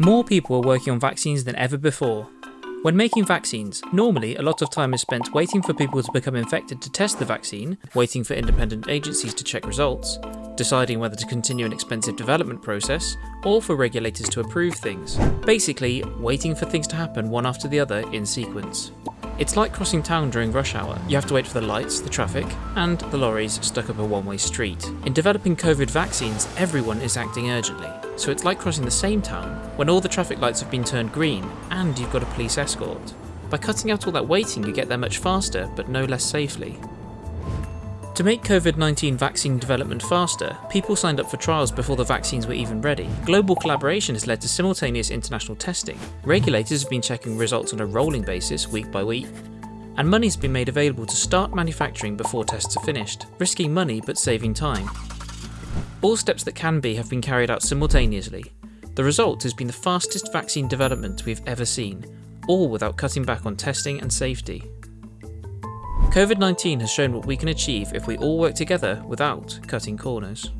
More people are working on vaccines than ever before. When making vaccines, normally a lot of time is spent waiting for people to become infected to test the vaccine, waiting for independent agencies to check results, deciding whether to continue an expensive development process, or for regulators to approve things. Basically, waiting for things to happen one after the other in sequence. It's like crossing town during rush hour. You have to wait for the lights, the traffic, and the lorries stuck up a one-way street. In developing COVID vaccines, everyone is acting urgently. So it's like crossing the same town when all the traffic lights have been turned green and you've got a police escort. By cutting out all that waiting, you get there much faster, but no less safely. To make COVID 19 vaccine development faster, people signed up for trials before the vaccines were even ready. Global collaboration has led to simultaneous international testing. Regulators have been checking results on a rolling basis, week by week. And money's been made available to start manufacturing before tests are finished, risking money but saving time. All steps that can be have been carried out simultaneously. The result has been the fastest vaccine development we've ever seen, all without cutting back on testing and safety. COVID 19 has shown what we can achieve if we all work together without cutting corners.